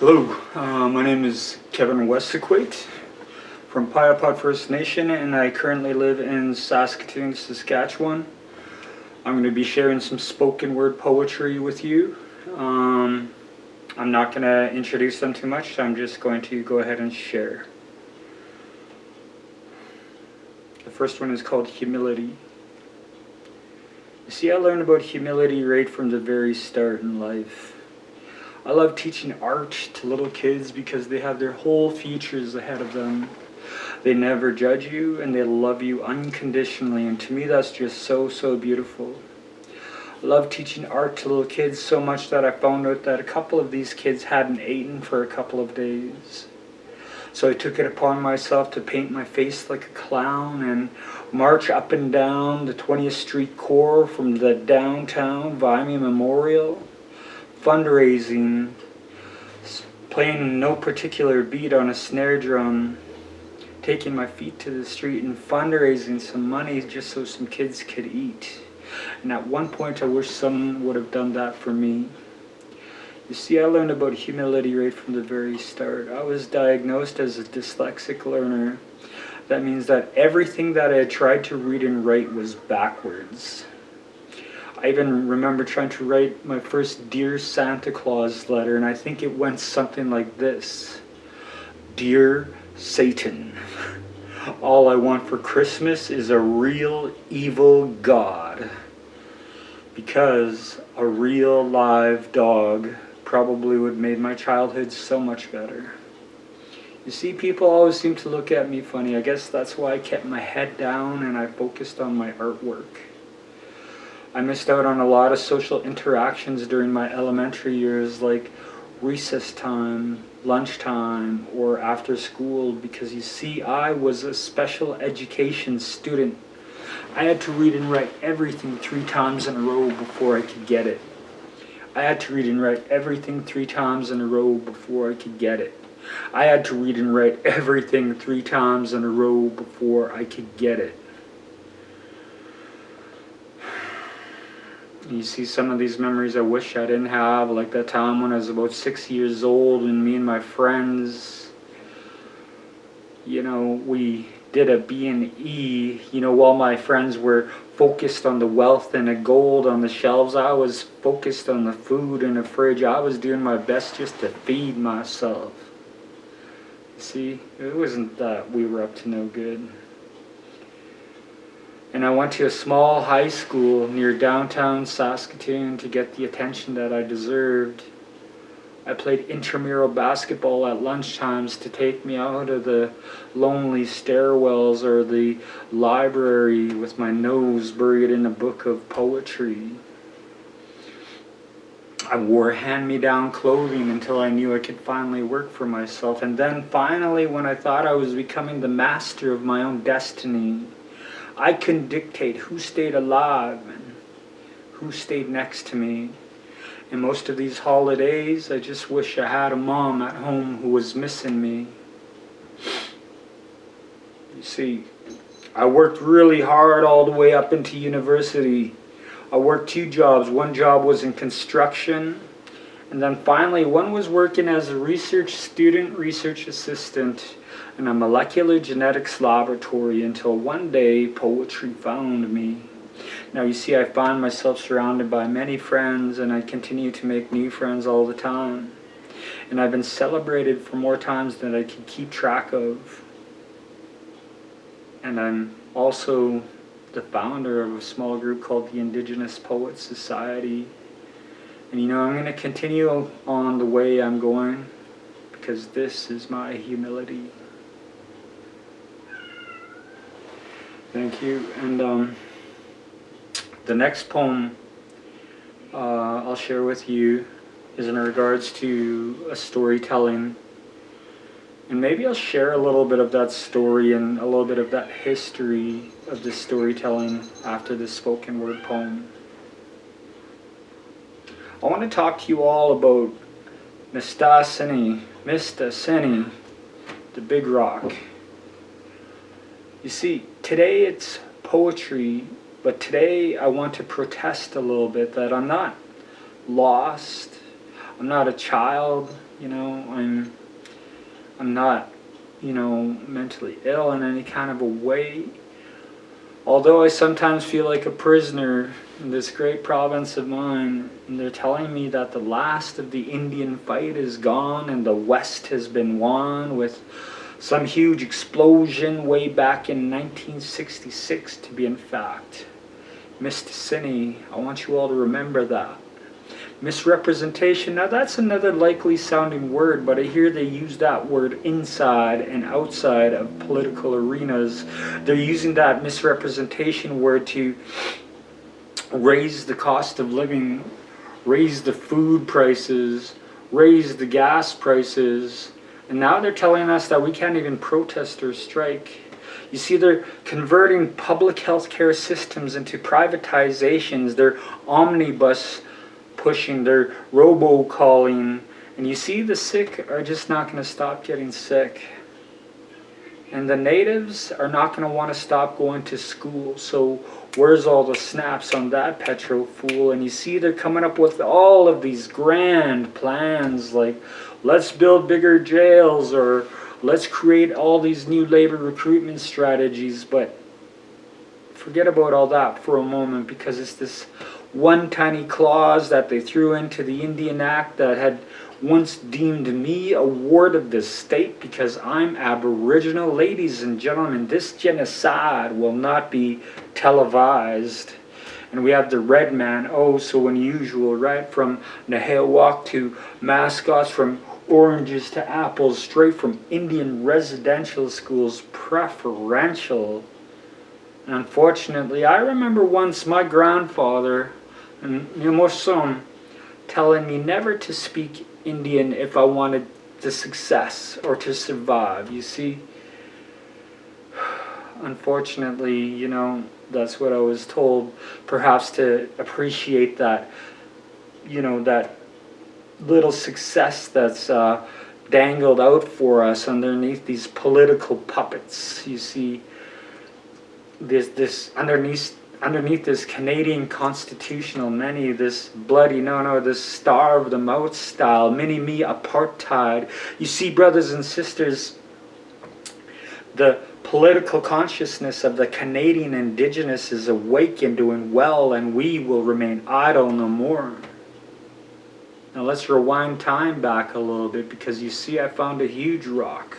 Hello, uh, my name is Kevin Wesaquate from Piapot First Nation and I currently live in Saskatoon, Saskatchewan. I'm going to be sharing some spoken word poetry with you. Um, I'm not going to introduce them too much, I'm just going to go ahead and share. The first one is called Humility. You see, I learned about humility right from the very start in life. I love teaching art to little kids because they have their whole futures ahead of them. They never judge you and they love you unconditionally and to me that's just so, so beautiful. I love teaching art to little kids so much that I found out that a couple of these kids hadn't eaten for a couple of days. So I took it upon myself to paint my face like a clown and march up and down the 20th Street core from the downtown Vimy Memorial fundraising, playing no particular beat on a snare drum, taking my feet to the street and fundraising some money just so some kids could eat. And at one point I wish someone would have done that for me. You see, I learned about humility right from the very start. I was diagnosed as a dyslexic learner. That means that everything that I tried to read and write was backwards. I even remember trying to write my first Dear Santa Claus letter, and I think it went something like this. Dear Satan, all I want for Christmas is a real evil God. Because a real live dog probably would have made my childhood so much better. You see, people always seem to look at me funny. I guess that's why I kept my head down and I focused on my artwork. I missed out on a lot of social interactions during my elementary years like recess time, lunchtime, or after school because you see I was a special education student. I had to read and write everything three times in a row before I could get it. I had to read and write everything three times in a row before I could get it. I had to read and write everything three times in a row before I could get it. You see some of these memories I wish I didn't have, like that time when I was about six years old and me and my friends, you know, we did a B&E, you know, while my friends were focused on the wealth and the gold on the shelves, I was focused on the food in the fridge. I was doing my best just to feed myself. See, it wasn't that we were up to no good and I went to a small high school near downtown Saskatoon to get the attention that I deserved. I played intramural basketball at lunchtimes to take me out of the lonely stairwells or the library with my nose buried in a book of poetry. I wore hand-me-down clothing until I knew I could finally work for myself. And then finally, when I thought I was becoming the master of my own destiny, I can dictate who stayed alive and who stayed next to me. And most of these holidays, I just wish I had a mom at home who was missing me. You see, I worked really hard all the way up into university. I worked two jobs. One job was in construction, and then finally one was working as a research student, research assistant in a molecular genetics laboratory until one day poetry found me. Now you see I find myself surrounded by many friends and I continue to make new friends all the time. And I've been celebrated for more times than I can keep track of. And I'm also the founder of a small group called the Indigenous Poets Society. And you know, I'm going to continue on the way I'm going because this is my humility. Thank you. And um, the next poem uh, I'll share with you is in regards to a storytelling. And maybe I'll share a little bit of that story and a little bit of that history of this storytelling after this spoken word poem. I want to talk to you all about Mistaseni, Mistaseni, the big rock. You see, today it's poetry, but today I want to protest a little bit that I'm not lost. I'm not a child You know, I'm, I'm not, you know, mentally ill in any kind of a way. Although I sometimes feel like a prisoner in this great province of mine, and they're telling me that the last of the Indian fight is gone and the West has been won with some huge explosion way back in 1966 to be in fact. Mistaseni, I want you all to remember that. Misrepresentation, now that's another likely sounding word, but I hear they use that word inside and outside of political arenas. They're using that misrepresentation word to raise the cost of living, raise the food prices, raise the gas prices, and now they're telling us that we can't even protest or strike. You see, they're converting public health care systems into privatizations. They're omnibus pushing, they're robocalling. And you see, the sick are just not going to stop getting sick. And the natives are not going to want to stop going to school. So where's all the snaps on that petro fool? And you see they're coming up with all of these grand plans like let's build bigger jails or let's create all these new labor recruitment strategies. But forget about all that for a moment because it's this one tiny clause that they threw into the Indian Act that had once deemed me a ward of this state because I'm Aboriginal. Ladies and gentlemen, this genocide will not be televised. And we have the red man, oh so unusual, right? From Nahewak to mascots, from oranges to apples, straight from Indian residential schools, preferential. And unfortunately, I remember once my grandfather, mm, and Nimoson, telling me never to speak Indian if I wanted the success or to survive. You see, unfortunately, you know, that's what I was told. Perhaps to appreciate that, you know, that little success that's uh, dangled out for us underneath these political puppets. You see, this this underneath underneath this Canadian constitutional many, this bloody, no, no, this starve the mouth style, mini-me apartheid. You see, brothers and sisters, the political consciousness of the Canadian Indigenous is awake and doing well, and we will remain idle no more. Now let's rewind time back a little bit because you see I found a huge rock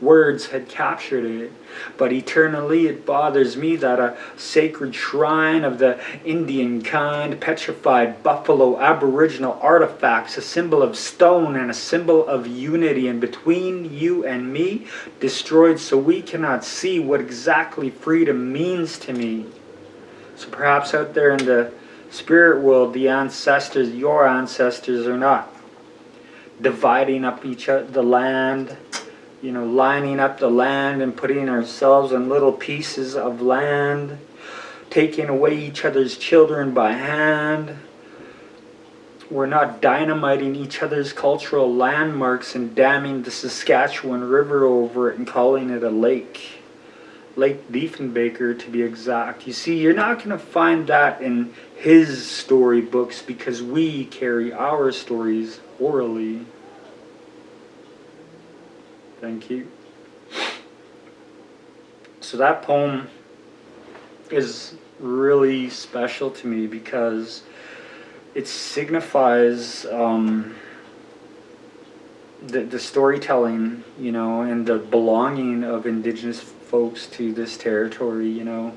words had captured it. But eternally it bothers me that a sacred shrine of the Indian kind, petrified buffalo aboriginal artifacts, a symbol of stone and a symbol of unity, and between you and me, destroyed so we cannot see what exactly freedom means to me. So perhaps out there in the spirit world, the ancestors, your ancestors are not dividing up each other, the land, you know, lining up the land and putting ourselves in little pieces of land, taking away each other's children by hand. We're not dynamiting each other's cultural landmarks and damming the Saskatchewan River over it and calling it a lake. Lake Diefenbaker to be exact. You see, you're not going to find that in his storybooks because we carry our stories orally. Thank you. So that poem is really special to me because it signifies um, the, the storytelling, you know, and the belonging of indigenous folks to this territory, you know.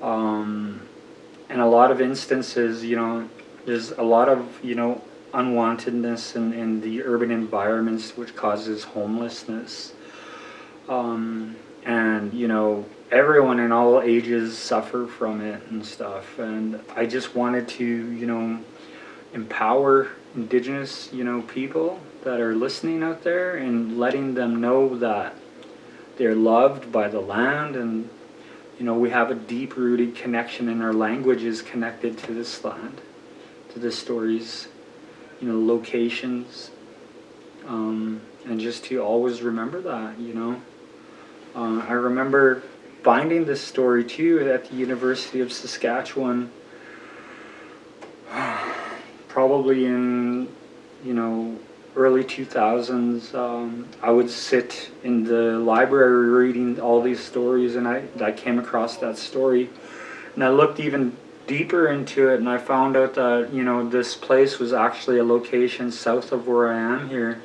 Um, in a lot of instances, you know, there's a lot of, you know, unwantedness in, in the urban environments which causes homelessness. Um, and, you know, everyone in all ages suffer from it and stuff. And I just wanted to, you know, empower indigenous, you know, people that are listening out there and letting them know that they're loved by the land and, you know, we have a deep-rooted connection and our language is connected to this land, to the stories you know, locations, um, and just to always remember that, you know. Uh, I remember finding this story too at the University of Saskatchewan, probably in, you know, early 2000s, um, I would sit in the library reading all these stories, and I, I came across that story. And I looked even deeper into it, and I found out that, you know, this place was actually a location south of where I am here.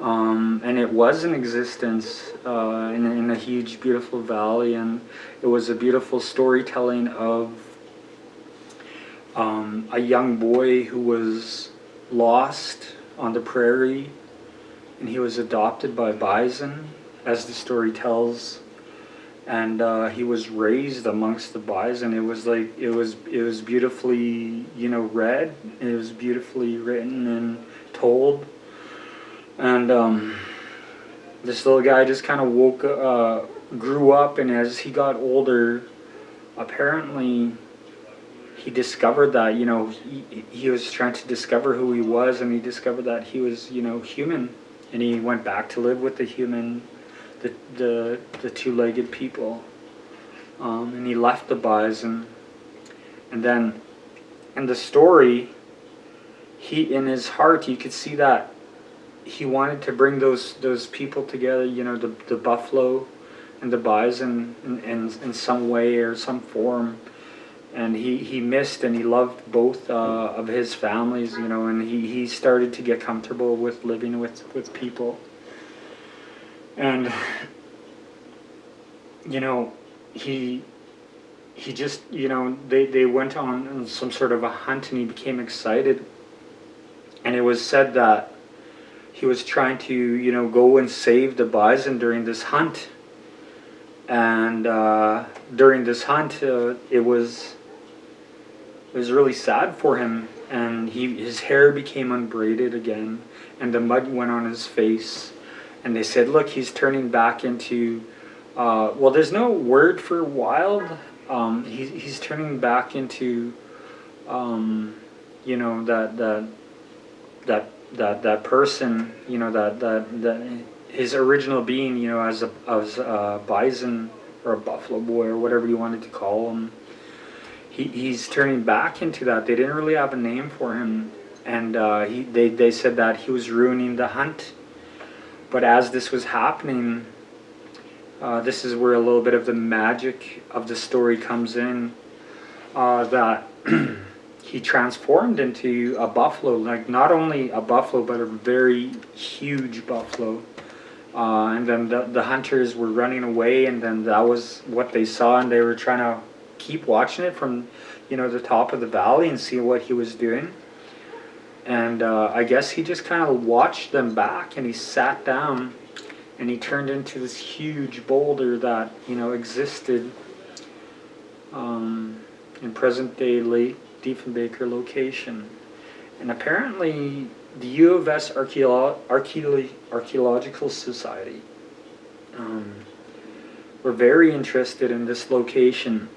Um, and it was in existence uh, in, in a huge, beautiful valley, and it was a beautiful storytelling of um, a young boy who was lost on the prairie and he was adopted by bison as the story tells and uh, he was raised amongst the bison it was like it was it was beautifully you know read it was beautifully written and told. And um, this little guy just kind of woke uh, grew up and as he got older apparently he discovered that you know he, he was trying to discover who he was and he discovered that he was you know human. And he went back to live with the human the the, the two-legged people um, and he left the bison and then in the story he in his heart you could see that he wanted to bring those those people together you know the, the buffalo and the bison in, in, in some way or some form and he, he missed and he loved both uh, of his families, you know, and he, he started to get comfortable with living with, with people. And, you know, he he just, you know, they, they went on some sort of a hunt and he became excited. And it was said that he was trying to, you know, go and save the bison during this hunt. And uh, during this hunt, uh, it was it was really sad for him and he his hair became unbraided again and the mud went on his face and they said look he's turning back into uh, well there's no word for wild um, he, he's turning back into um, you know that that that that that person you know that that that his original being you know as a as a bison or a buffalo boy or whatever you wanted to call him he, he's turning back into that. They didn't really have a name for him, and uh, he, they, they said that he was ruining the hunt. But as this was happening, uh, this is where a little bit of the magic of the story comes in. Uh, that he transformed into a buffalo, like not only a buffalo, but a very huge buffalo. Uh, and then the, the hunters were running away, and then that was what they saw, and they were trying to keep watching it from, you know, the top of the valley and see what he was doing. And uh, I guess he just kind of watched them back and he sat down and he turned into this huge boulder that, you know, existed um, in present day Lake Diefenbaker location. And apparently the U of S Archeolo Archeolo Archaeological Society um, were very interested in this location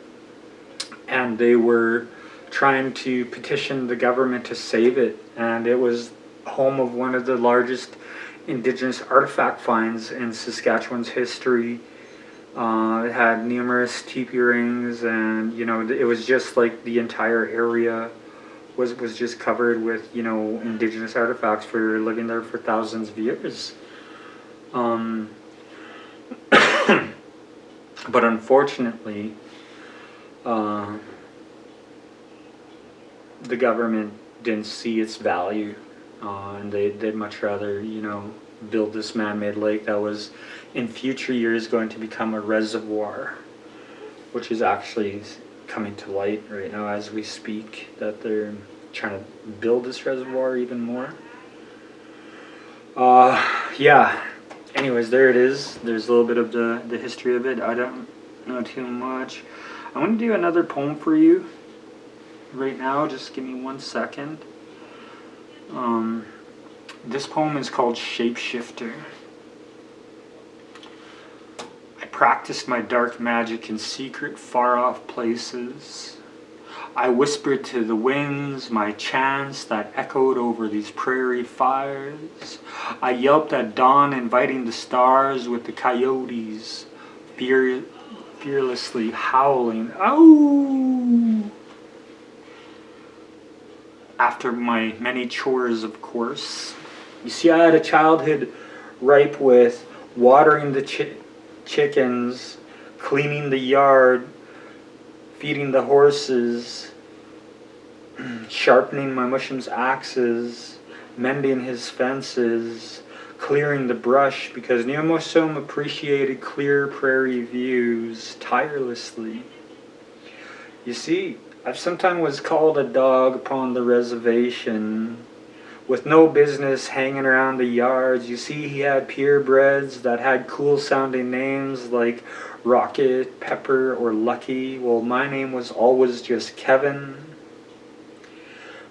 and they were trying to petition the government to save it and it was home of one of the largest indigenous artifact finds in Saskatchewan's history. Uh, it had numerous teepee rings and you know it was just like the entire area was was just covered with you know indigenous artifacts for living there for thousands of years. Um, but unfortunately, uh, the government didn't see its value uh, and they, they'd much rather, you know, build this man-made lake that was in future years going to become a reservoir, which is actually coming to light right now as we speak, that they're trying to build this reservoir even more. Uh, yeah, anyways, there it is. There's a little bit of the, the history of it. I don't know too much. I'm going to do another poem for you right now. Just give me one second. Um, this poem is called Shapeshifter. I practiced my dark magic in secret, far-off places. I whispered to the winds my chants that echoed over these prairie fires. I yelped at dawn, inviting the stars with the coyotes, fear fearlessly howling, "Oh!" After my many chores, of course, You see, I had a childhood ripe with watering the chi chickens, cleaning the yard, feeding the horses, sharpening my mushroom's axes, mending his fences, clearing the brush because Neomosom appreciated clear prairie views tirelessly. You see, I've sometimes was called a dog upon the reservation with no business hanging around the yards. You see, he had purebreds that had cool sounding names like Rocket, Pepper, or Lucky. Well, my name was always just Kevin.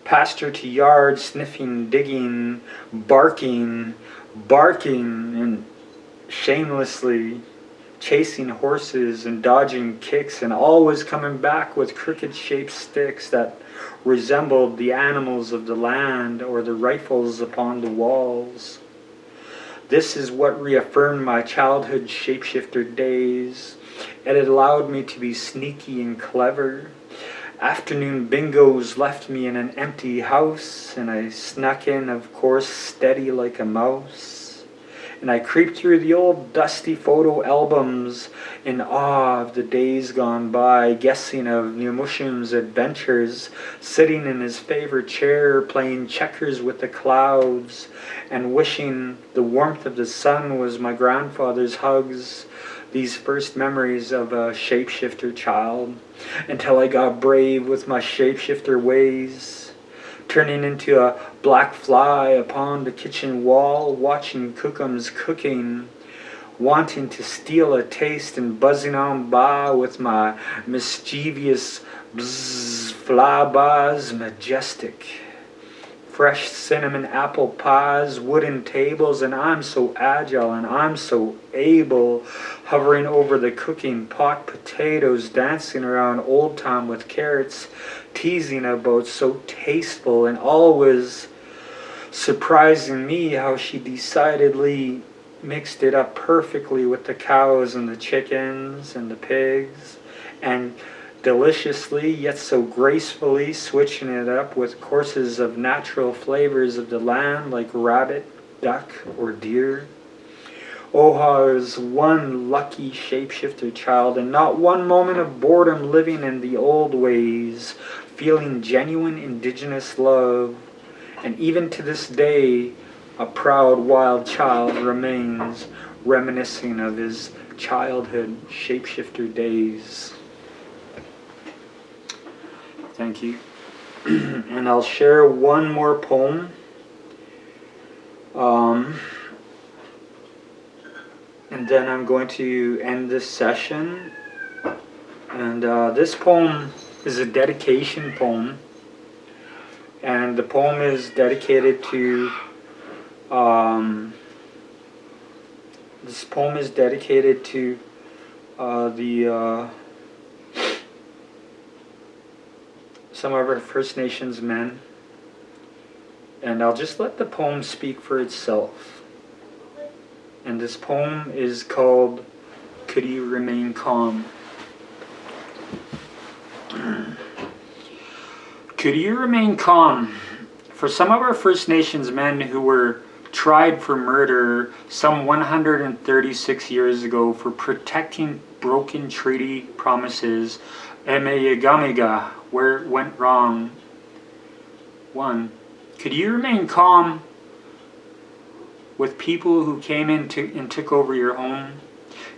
Pasture to yard, sniffing, digging, barking, barking, and shamelessly chasing horses and dodging kicks and always coming back with crooked shaped sticks that resembled the animals of the land or the rifles upon the walls. This is what reaffirmed my childhood shapeshifter days. And it allowed me to be sneaky and clever. Afternoon bingos left me in an empty house, and I snuck in, of course, steady like a mouse and I creeped through the old dusty photo albums in awe of the days gone by, guessing of Neomushim's adventures, sitting in his favorite chair, playing checkers with the clouds, and wishing the warmth of the sun was my grandfather's hugs, these first memories of a shapeshifter child, until I got brave with my shapeshifter ways turning into a black fly upon the kitchen wall, watching Cookums cooking, wanting to steal a taste and buzzing on by with my mischievous bzzz, fly bars majestic fresh cinnamon apple pies, wooden tables, and I'm so agile and I'm so able, hovering over the cooking pot potatoes, dancing around old time with carrots, teasing about so tasteful and always surprising me how she decidedly mixed it up perfectly with the cows and the chickens and the pigs and deliciously yet so gracefully switching it up with courses of natural flavors of the land like rabbit, duck, or deer. Oha is one lucky shapeshifter child and not one moment of boredom living in the old ways, feeling genuine indigenous love. And even to this day, a proud wild child remains reminiscing of his childhood shapeshifter days. Thank you. and I'll share one more poem. Um, and then I'm going to end this session. And uh, this poem is a dedication poem. And the poem is dedicated to, um, this poem is dedicated to uh, the uh, some of our First Nations men. And I'll just let the poem speak for itself. And this poem is called Could You Remain Calm? Could you remain calm? For some of our First Nations men who were tried for murder some 136 years ago for protecting broken treaty promises, Emeyagamiga where it went wrong. One, could you remain calm with people who came in to, and took over your home?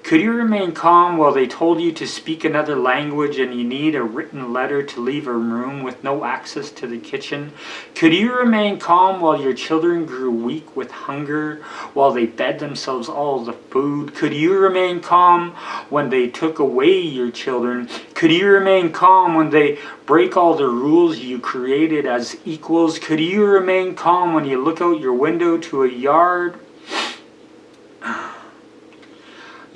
Could you remain calm while they told you to speak another language and you need a written letter to leave a room with no access to the kitchen? Could you remain calm while your children grew weak with hunger, while they fed themselves all the food? Could you remain calm when they took away your children? Could you remain calm when they break all the rules you created as equals? Could you remain calm when you look out your window to a yard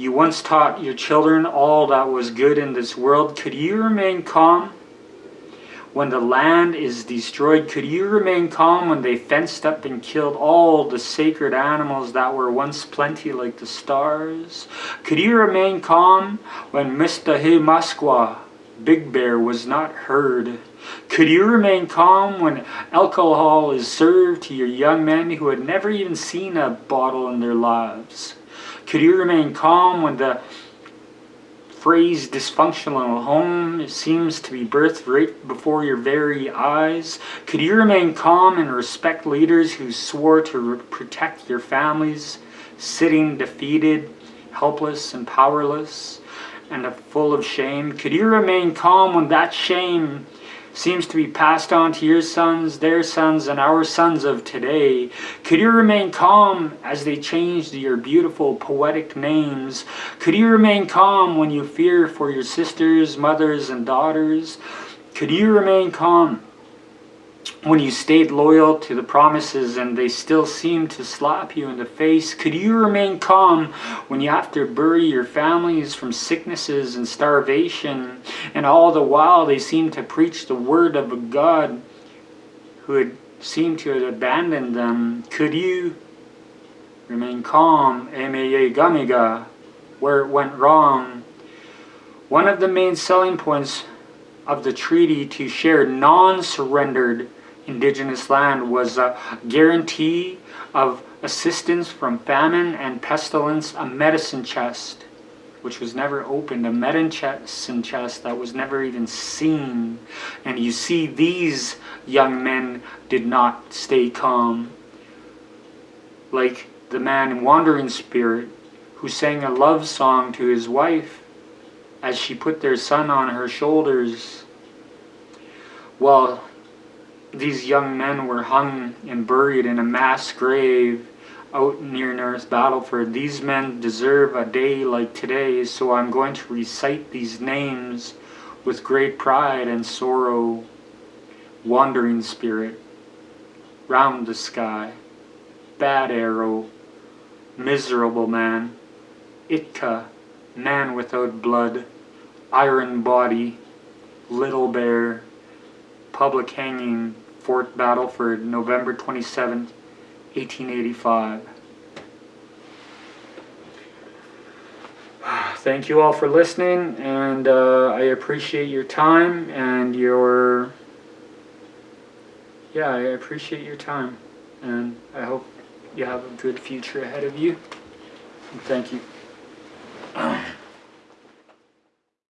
you once taught your children all that was good in this world. Could you remain calm when the land is destroyed? Could you remain calm when they fenced up and killed all the sacred animals that were once plenty like the stars? Could you remain calm when Mr. He Big Bear was not heard? Could you remain calm when alcohol is served to your young men who had never even seen a bottle in their lives? Could you remain calm when the phrase dysfunctional home seems to be birthed right before your very eyes? Could you remain calm and respect leaders who swore to protect your families, sitting defeated, helpless, and powerless, and full of shame? Could you remain calm when that shame seems to be passed on to your sons, their sons, and our sons of today. Could you remain calm as they changed your beautiful poetic names? Could you remain calm when you fear for your sisters, mothers, and daughters? Could you remain calm when you stayed loyal to the promises and they still seem to slap you in the face? Could you remain calm when you have to bury your families from sicknesses and starvation and all the while they seem to preach the word of a God who had seemed to have abandoned them? Could you remain calm, Emeye Gamiga, where it went wrong? One of the main selling points of the treaty to share non-surrendered indigenous land was a guarantee of assistance from famine and pestilence, a medicine chest, which was never opened, a medicine chest that was never even seen. And you see, these young men did not stay calm. Like the man in Wandering Spirit, who sang a love song to his wife as she put their son on her shoulders. Well, these young men were hung and buried in a mass grave out near North Battleford. These men deserve a day like today, so I'm going to recite these names with great pride and sorrow. Wandering Spirit, Round the Sky, Bad Arrow, Miserable Man, Itka, Man Without Blood, Iron Body, Little Bear, public hanging, Fort Battleford, November 27, 1885. Thank you all for listening, and uh, I appreciate your time and your, yeah, I appreciate your time, and I hope you have a good future ahead of you. Thank you.